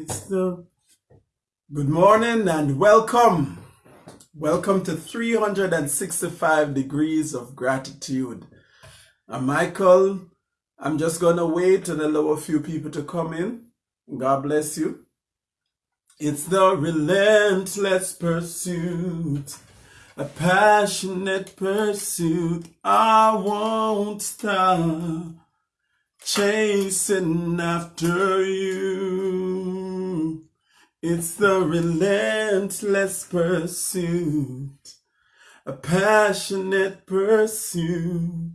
It's the good morning and welcome. Welcome to 365 degrees of gratitude. I'm Michael. I'm just gonna wait and allow a few people to come in. God bless you. It's the relentless pursuit, a passionate pursuit. I won't stop chasing after you. It's the relentless pursuit, a passionate pursuit.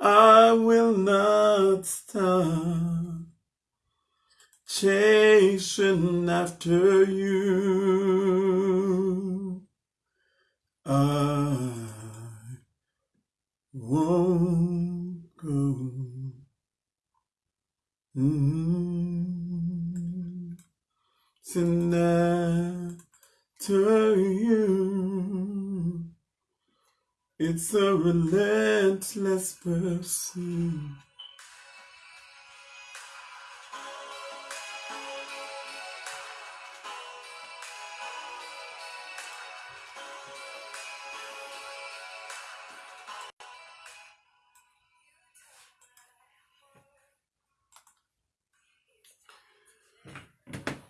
I will not stop chasing after you. I won't go. Mm. Sin after you. It's a relentless pursuit.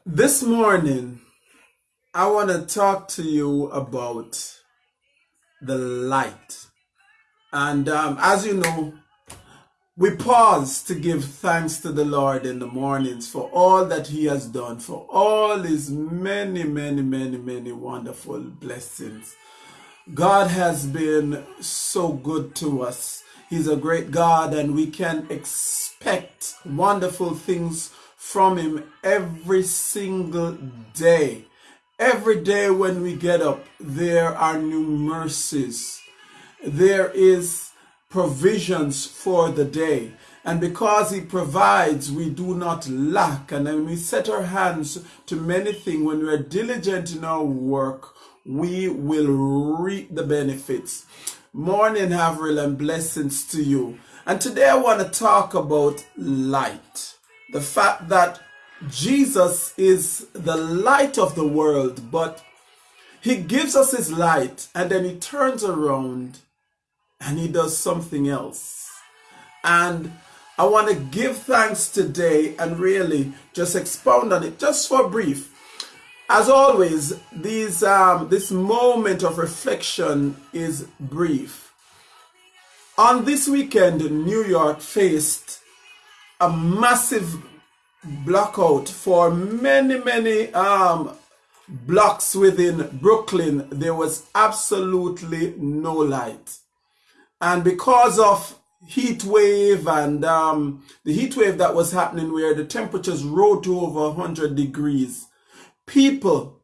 This morning, I want to talk to you about the light. And um, as you know, we pause to give thanks to the Lord in the mornings for all that He has done, for all His many, many, many, many wonderful blessings. God has been so good to us. He's a great God, and we can expect wonderful things from Him every single day. Every day when we get up, there are new mercies. There is provisions for the day. And because He provides, we do not lack. And when we set our hands to many things, when we are diligent in our work, we will reap the benefits. Morning, Haverhill, and blessings to you. And today I want to talk about light the fact that Jesus is the light of the world, but he gives us his light and then he turns around and he does something else. And I want to give thanks today and really just expound on it just for brief. As always, these um, this moment of reflection is brief. On this weekend, New York faced a massive blackout for many, many um, blocks within Brooklyn. There was absolutely no light. And because of heat wave and um, the heat wave that was happening where the temperatures rose to over 100 degrees, people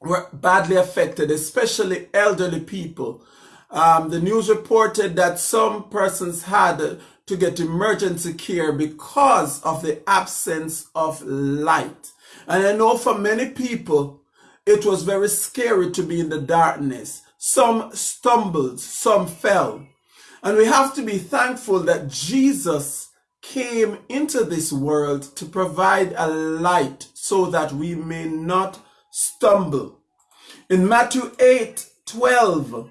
were badly affected, especially elderly people. Um, the news reported that some persons had to get emergency care because of the absence of light. And I know for many people, it was very scary to be in the darkness. Some stumbled, some fell. And we have to be thankful that Jesus came into this world to provide a light so that we may not stumble. In Matthew 8 12,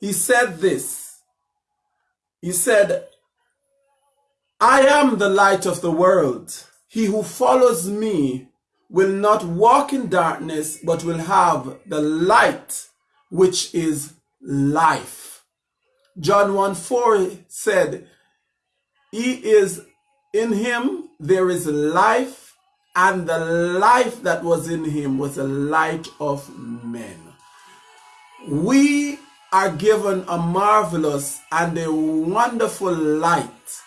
he said this. He said, I am the light of the world. He who follows me will not walk in darkness, but will have the light which is life. John 1 4 said, He is in him, there is life, and the life that was in him was the light of men. We are given a marvelous and a wonderful light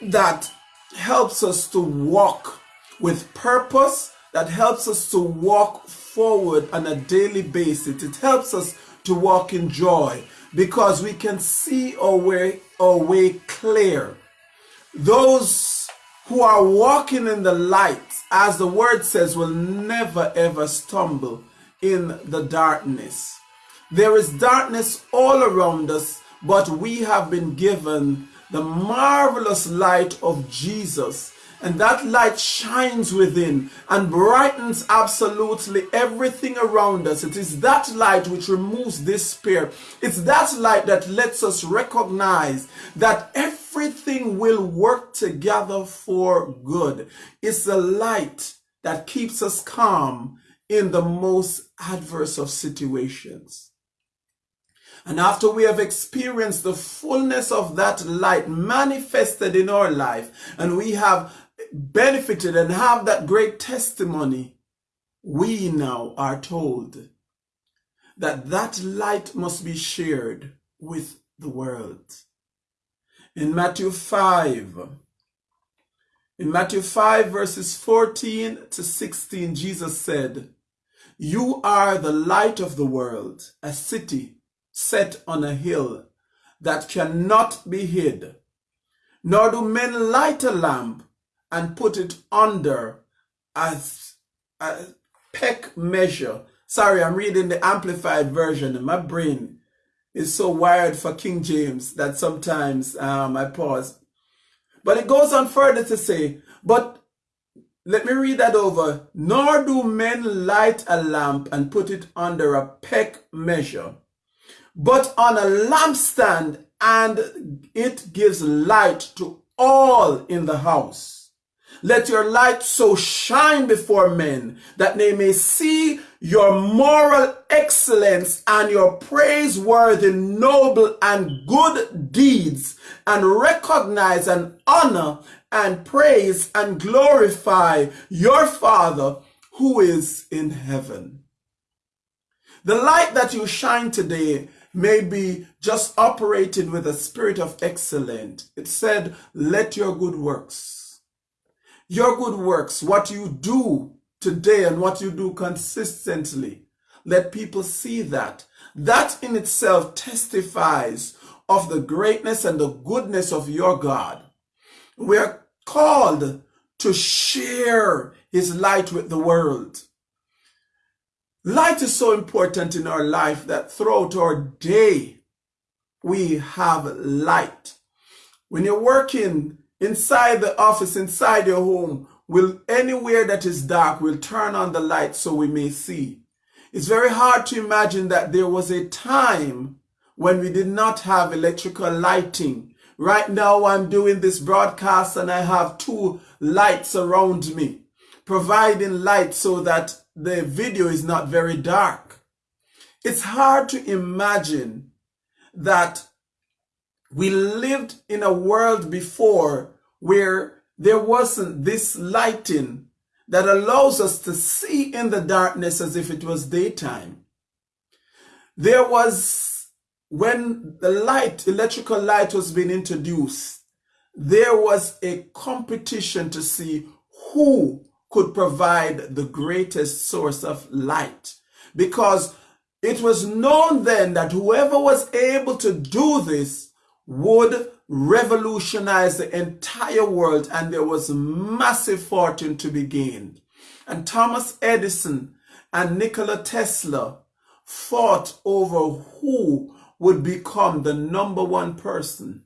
that helps us to walk with purpose, that helps us to walk forward on a daily basis. It helps us to walk in joy because we can see our way, our way clear. Those who are walking in the light, as the word says, will never ever stumble in the darkness. There is darkness all around us, but we have been given the marvelous light of Jesus. and that light shines within and brightens absolutely everything around us. It is that light which removes despair. It's that light that lets us recognize that everything will work together for good. It's the light that keeps us calm in the most adverse of situations. And after we have experienced the fullness of that light manifested in our life, and we have benefited and have that great testimony, we now are told that that light must be shared with the world. In Matthew 5, in Matthew 5 verses 14 to 16, Jesus said, You are the light of the world, a city set on a hill that cannot be hid. Nor do men light a lamp and put it under as a peck measure. Sorry, I'm reading the amplified version and my brain is so wired for King James that sometimes um, I pause. But it goes on further to say, but let me read that over. Nor do men light a lamp and put it under a peck measure, but on a lampstand, and it gives light to all in the house. Let your light so shine before men that they may see your moral excellence and your praiseworthy, noble, and good deeds and recognize and honor and praise and glorify your Father who is in heaven. The light that you shine today may be just operating with a spirit of excellence. It said, let your good works your good works, what you do today and what you do consistently. Let people see that. That in itself testifies of the greatness and the goodness of your God. We are called to share his light with the world. Light is so important in our life that throughout our day, we have light. When you're working inside the office, inside your home, will anywhere that is dark will turn on the light so we may see. It's very hard to imagine that there was a time when we did not have electrical lighting. Right now I'm doing this broadcast and I have two lights around me, providing light so that the video is not very dark. It's hard to imagine that we lived in a world before where there wasn't this lighting that allows us to see in the darkness as if it was daytime. There was, when the light, electrical light was being introduced, there was a competition to see who could provide the greatest source of light. Because it was known then that whoever was able to do this would revolutionize the entire world and there was massive fortune to be gained. And Thomas Edison and Nikola Tesla fought over who would become the number one person.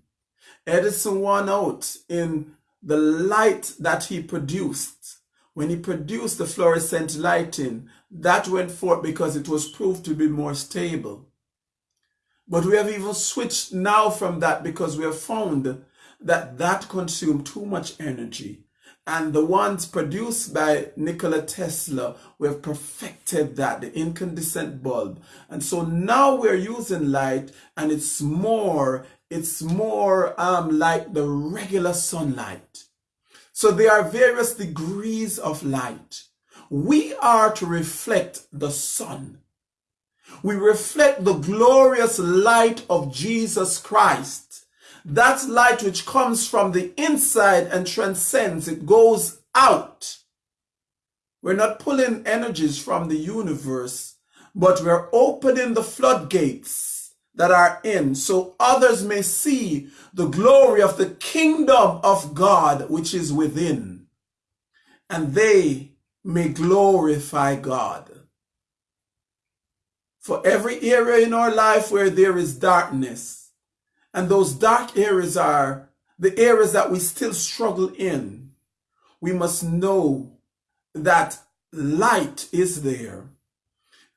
Edison won out in the light that he produced. When he produced the fluorescent lighting, that went forth because it was proved to be more stable. But we have even switched now from that because we have found that that consumed too much energy. And the ones produced by Nikola Tesla, we have perfected that, the incandescent bulb. And so now we're using light and it's more, it's more um, like the regular sunlight. So there are various degrees of light. We are to reflect the sun we reflect the glorious light of Jesus Christ. That light which comes from the inside and transcends, it goes out. We're not pulling energies from the universe, but we're opening the floodgates that are in so others may see the glory of the kingdom of God which is within, and they may glorify God. For every area in our life where there is darkness, and those dark areas are the areas that we still struggle in, we must know that light is there.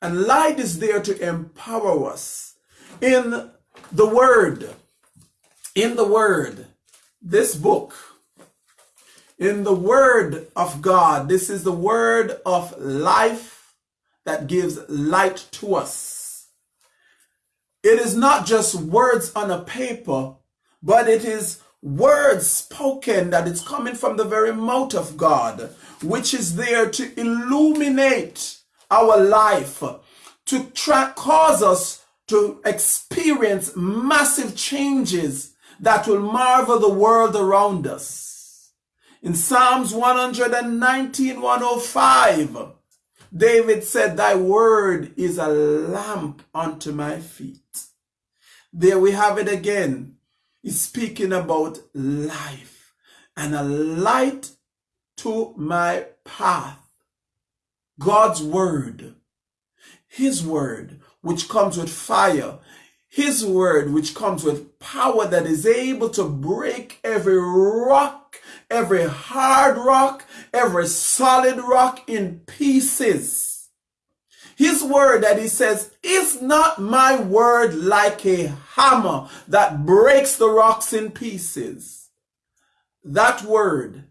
And light is there to empower us. In the Word, in the Word, this book, in the Word of God, this is the Word of life that gives light to us. It is not just words on a paper, but it is words spoken that it's coming from the very mouth of God, which is there to illuminate our life, to cause us to experience massive changes that will marvel the world around us. In Psalms 119, 105, David said, Thy word is a lamp unto my feet. There we have it again is speaking about life and a light to my path. God's word, his word, which comes with fire, his word, which comes with power that is able to break every rock, every hard rock, every solid rock in pieces his word that he says, is not my word like a hammer that breaks the rocks in pieces. That word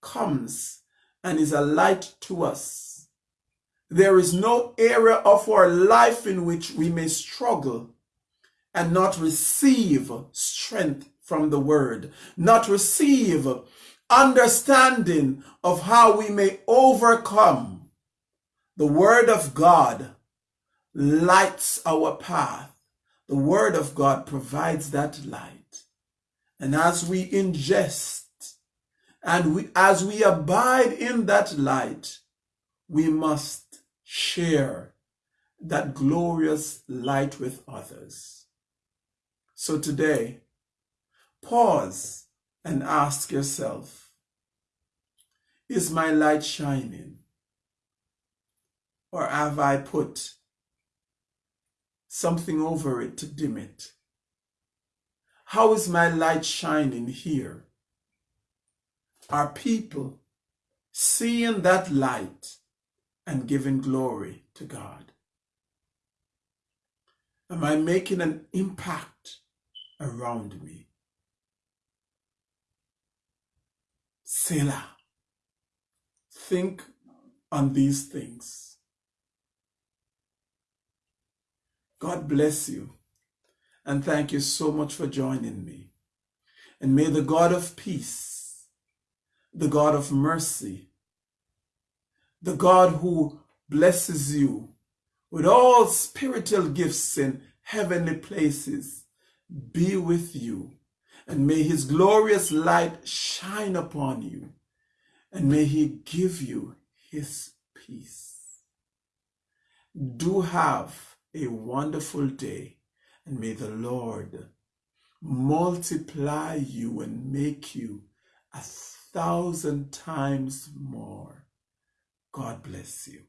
comes and is a light to us. There is no area of our life in which we may struggle and not receive strength from the word, not receive understanding of how we may overcome the Word of God lights our path. The Word of God provides that light. And as we ingest and we, as we abide in that light, we must share that glorious light with others. So today, pause and ask yourself, is my light shining? Or have I put something over it to dim it? How is my light shining here? Are people seeing that light and giving glory to God? Am I making an impact around me? Selah. Think on these things. God bless you. And thank you so much for joining me. And may the God of peace, the God of mercy, the God who blesses you with all spiritual gifts in heavenly places, be with you. And may his glorious light shine upon you. And may he give you his peace. Do have a wonderful day. And may the Lord multiply you and make you a thousand times more. God bless you.